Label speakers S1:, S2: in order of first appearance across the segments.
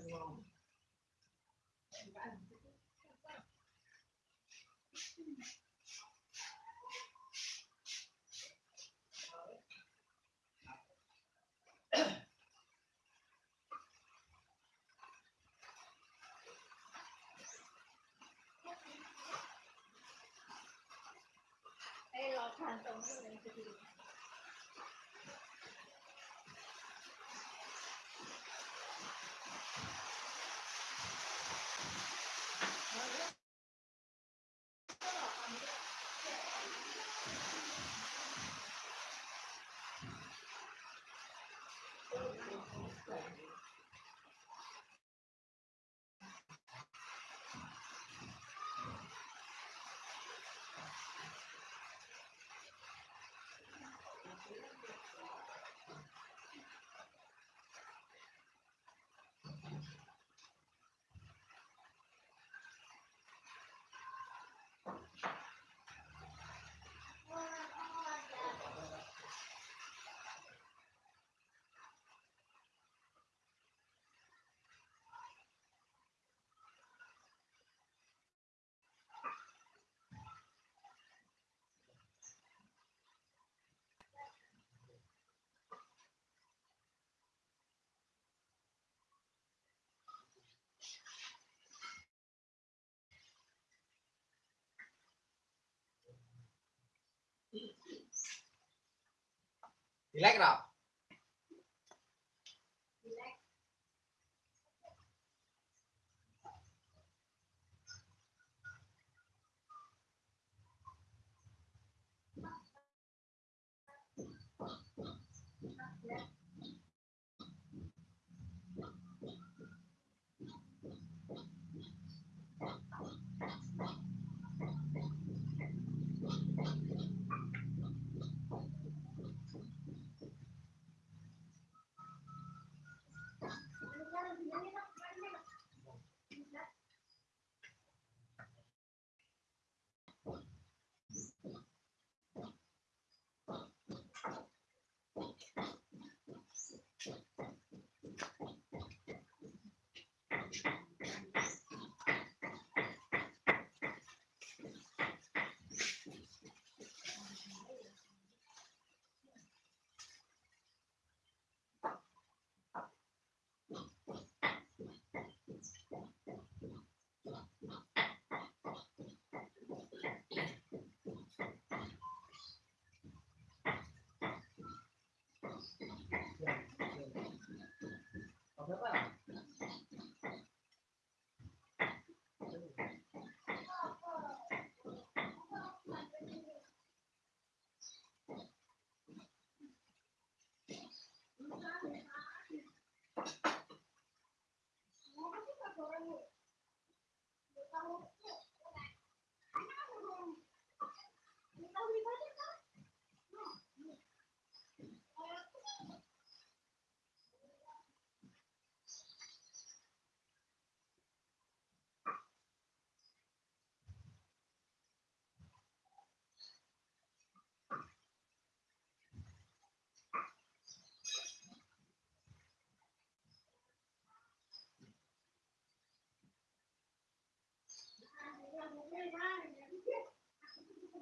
S1: João. Ele é grave.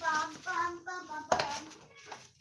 S2: bum, bum, bum, bum, bum.